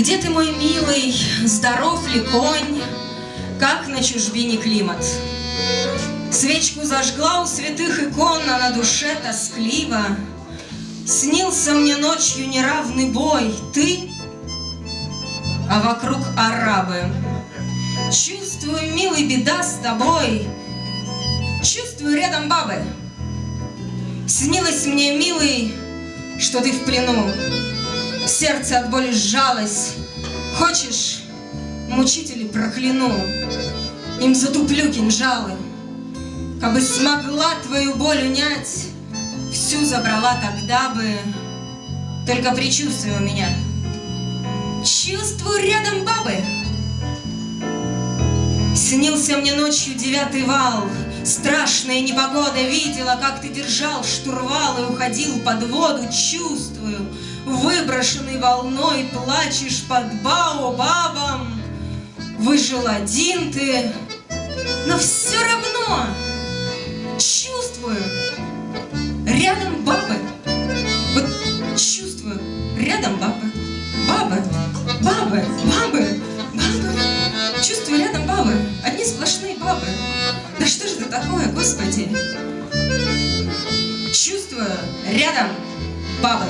Где ты, мой милый, здоров ли конь, Как на чужбине климат? Свечку зажгла у святых икон, А на душе тоскливо. Снился мне ночью неравный бой, Ты, а вокруг арабы. Чувствую, милый, беда с тобой, Чувствую рядом бабы. Снилось мне, милый, что ты в плену. Сердце от боли сжалось. Хочешь, мучители прокляну, Им затуплю кинжалы. Кабы смогла твою боль унять, Всю забрала тогда бы, Только предчувствие у меня. Чувствую рядом бабы. Снился мне ночью девятый вал, Страшная непогода видела, как ты держал штурвал и уходил под воду, чувствую, Выброшенный волной плачешь под баобабом. Выжил один ты, но все равно чувствую, рядом бабы. Вот чувствую, рядом бабы, бабы, бабы, бабы. Такое, Господи? Чувствую, рядом бабы.